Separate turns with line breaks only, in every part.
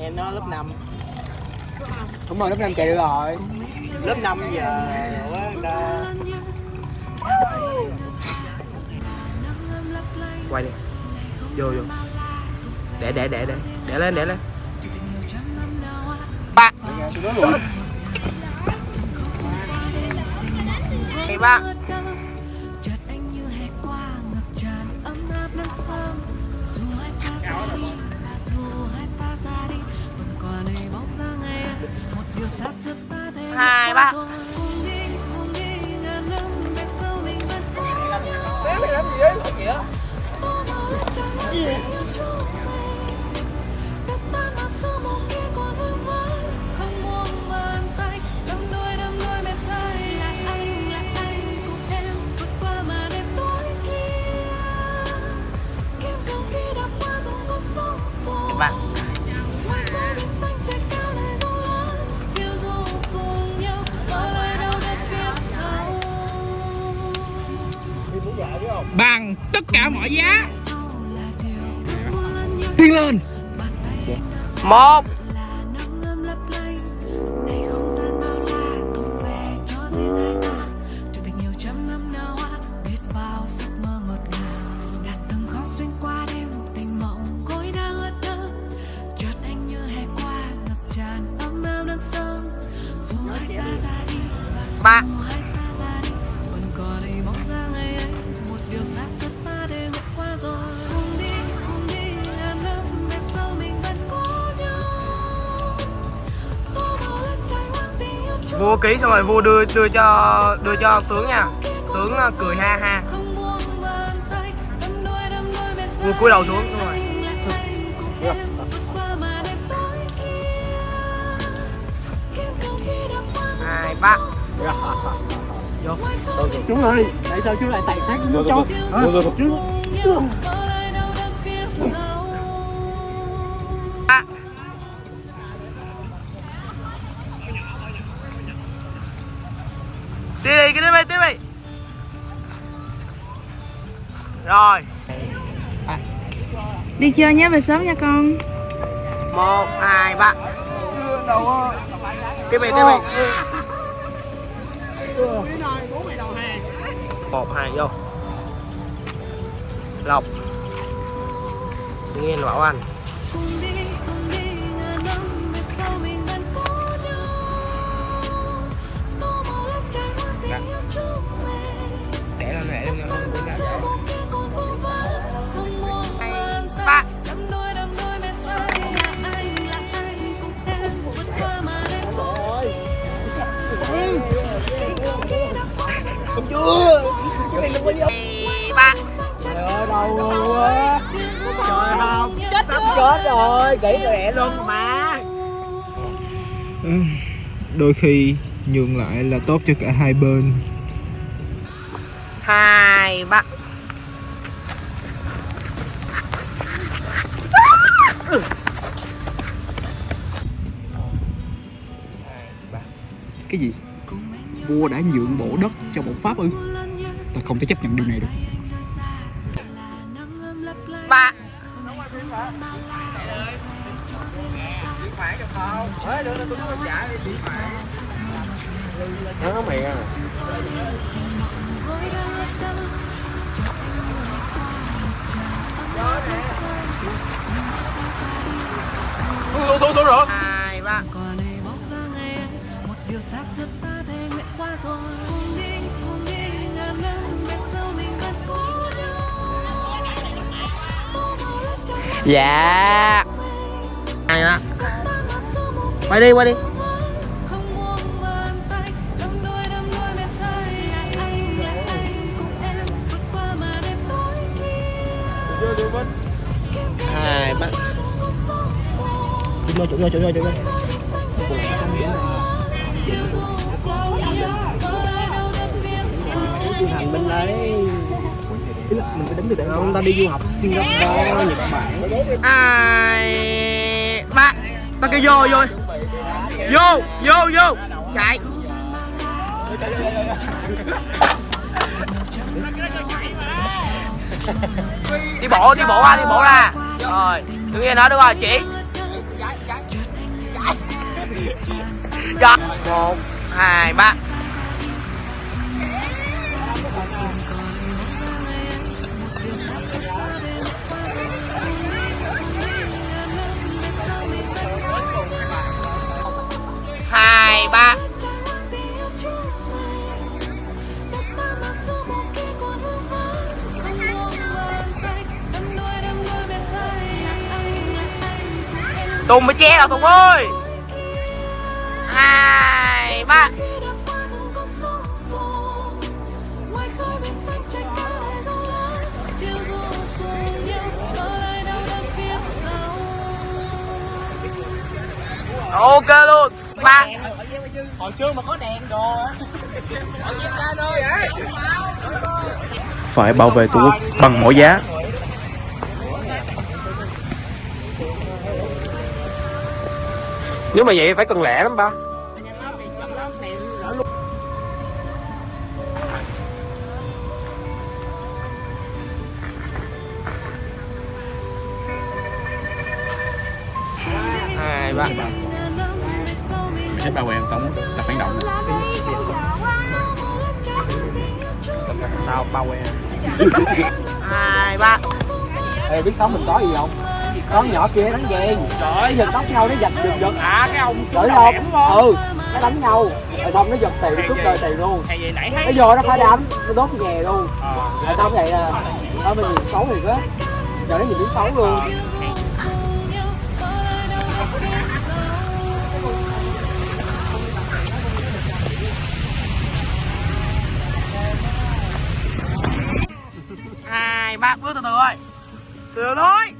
em nó lớp 5
Đúng rồi, lớp 5 chạy được rồi.
Lớp 5 giờ quá người ta.
Quay đi. Vô vô. Để để để để. Để lên để lên. Ba. Ba
Hai,
ba.
Bằng tất cả mọi giá. Tiến lên.
Một vua ký xong rồi vua đưa đưa cho đưa cho tướng nha. Tướng ờ, cười ha ha. Vua cúi đầu xuống đúng rồi. Hai ba. Vô
Chú ơi, tại sao chú lại tài sát với cháu? Chú
rồi.
Đi chơi nhé, về sớm nha con.
Một hai ba. Tiếp đi tiếp đi. Một hai vô. Lộc. Nghe bảo anh.
Cùng đi cùng đi ngàn năm
chết rồi, kỹ lẹ luôn mà
đôi khi nhường lại là tốt cho cả hai bên
hai ba
Cái gì? Vua đã nhượng bộ đất cho bọn Pháp ư? Ta không thể chấp nhận điều này được
nó mày à
xuống xuống xuống rồi hai ba
Còn đây bóng dáng ấy, một điều xa xưa ta thề nguyện qua rồi. Cùng đi, cùng đi, ngàn năm về sau mình vẫn có nhau.
Dạ
mình.
hai quay đi quay đi.
Không buông bàn tay đắm đuối đắm đuối mê say là anh là anh cùng em vượt qua màn đêm tối kia
hai vô chụp vô chụp vô.
Xanh trời cao phiêu du
hành bên đấy mình phải đánh được tại không ta đi du học Singapore Nhật Bản.
Hai ba ba kêu vô vô vô vô vô. Chạy. Đi bộ đi bộ ra đi bộ ra. Rồi, tự nhiên nói đúng rồi, chị. Dạ. Một, hai, ba. Tùng mới che rồi tùng ơi. Hai ba. Ok luôn. Ba.
Hồi xưa mà có đèn đồ.
Phải bảo vệ Tổ quốc bằng mọi giá
nếu mà vậy phải cần lẹ lắm ba.
Hai ba.
Thấy bao quen sống tập phản động.
Tao bao quen
hai ba.
Ê biết sống mình có gì không con nhỏ kia đánh ghen trời giật tóc nhau nó giật giật giật.
À cái ông
Giỡn không? Ừ, nó đánh nhau. Rồi xong nó giật tiền, cướp đời tiền luôn.
Hay vậy nãy
Nó vô nó phá đám, nó đốt nhà luôn. Rồi xong vậy à, đó mình nhìn xấu thiệt á Giờ nó nhìn tiếng xấu luôn.
Hai ba bước từ từ thôi từ từ thôi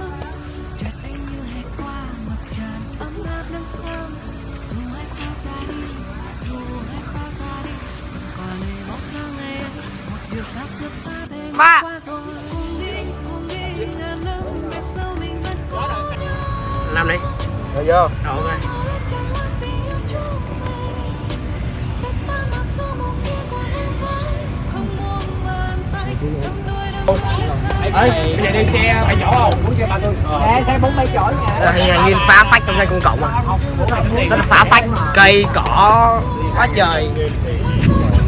đi Rồi
vô
ok.
Ê, bây giờ đi xe bay nhỏ không? Muốn xe ba tôi Xe, xe bốn bay chỗ nha
hình như phá phách trong xe công cộng à. Nó là phá phách cây cỏ quá trời.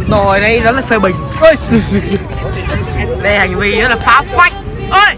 Rồi đây đó là phê bình. Đây hành vi đó là phá phách. Ơi